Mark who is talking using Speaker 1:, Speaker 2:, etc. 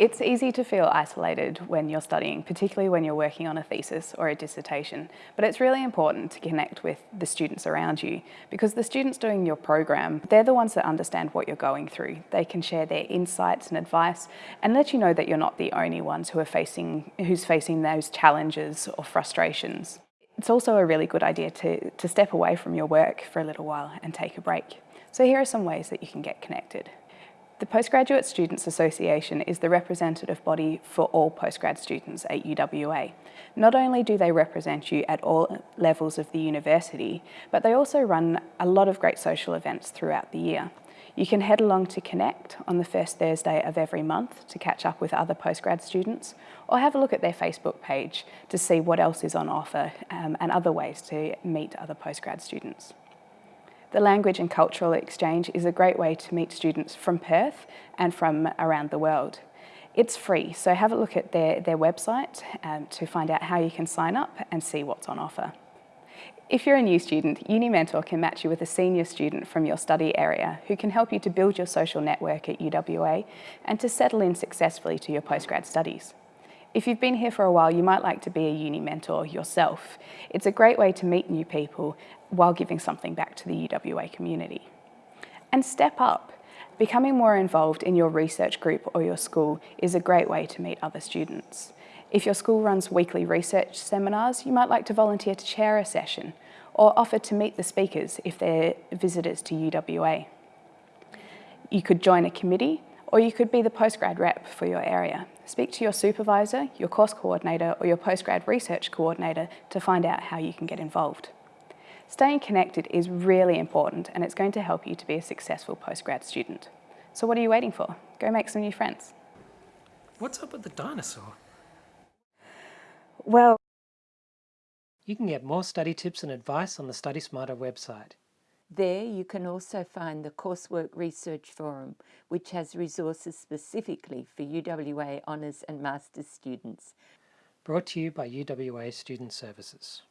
Speaker 1: It's easy to feel isolated when you're studying, particularly when you're working on a thesis or a dissertation, but it's really important to connect with the students around you because the students doing your program, they're the ones that understand what you're going through. They can share their insights and advice and let you know that you're not the only ones who are facing, who's facing those challenges or frustrations. It's also a really good idea to, to step away from your work for a little while and take a break. So here are some ways that you can get connected. The Postgraduate Students Association is the representative body for all postgrad students at UWA. Not only do they represent you at all levels of the university, but they also run a lot of great social events throughout the year. You can head along to Connect on the first Thursday of every month to catch up with other postgrad students, or have a look at their Facebook page to see what else is on offer um, and other ways to meet other postgrad students. The language and cultural exchange is a great way to meet students from Perth and from around the world. It's free, so have a look at their, their website um, to find out how you can sign up and see what's on offer. If you're a new student, UniMentor can match you with a senior student from your study area who can help you to build your social network at UWA and to settle in successfully to your postgrad studies. If you've been here for a while, you might like to be a uni mentor yourself. It's a great way to meet new people while giving something back to the UWA community. And step up. Becoming more involved in your research group or your school is a great way to meet other students. If your school runs weekly research seminars, you might like to volunteer to chair a session or offer to meet the speakers if they're visitors to UWA. You could join a committee or you could be the postgrad rep for your area. Speak to your supervisor, your course coordinator or your postgrad research coordinator to find out how you can get involved. Staying connected is really important and it's going to help you to be a successful postgrad student. So what are you waiting for? Go make some new friends.
Speaker 2: What's up with the dinosaur?
Speaker 1: Well,
Speaker 2: you can get more study tips and advice on the Study Smarter website.
Speaker 3: There you can also find the Coursework Research Forum, which has resources specifically for UWA Honours and Masters students.
Speaker 2: Brought to you by UWA Student Services.